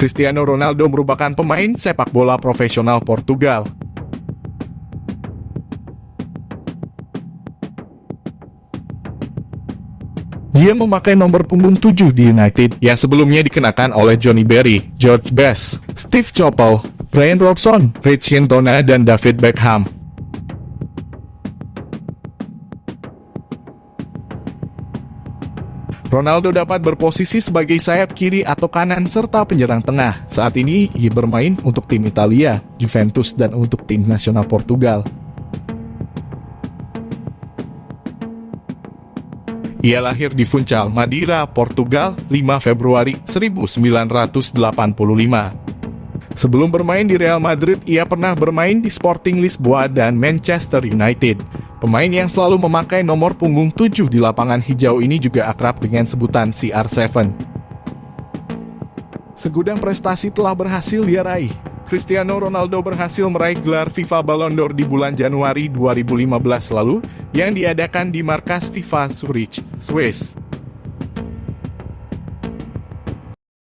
Cristiano Ronaldo merupakan pemain sepak bola profesional Portugal. Dia memakai nomor punggung 7 di United yang sebelumnya dikenakan oleh Johnny Berry, George Best, Steve Coppell, Brian Robson, Rich Hintona, dan David Beckham. Ronaldo dapat berposisi sebagai sayap kiri atau kanan serta penyerang tengah. Saat ini ia bermain untuk tim Italia, Juventus, dan untuk tim nasional Portugal. Ia lahir di Funchal, Madeira, Portugal, 5 Februari 1985. Sebelum bermain di Real Madrid, ia pernah bermain di Sporting Lisboa dan Manchester United. Pemain yang selalu memakai nomor punggung 7 di lapangan hijau ini juga akrab dengan sebutan CR7. Segudang prestasi telah berhasil dia raih. Cristiano Ronaldo berhasil meraih gelar FIFA Ballon d'Or di bulan Januari 2015 lalu yang diadakan di markas FIFA Zurich, Swiss.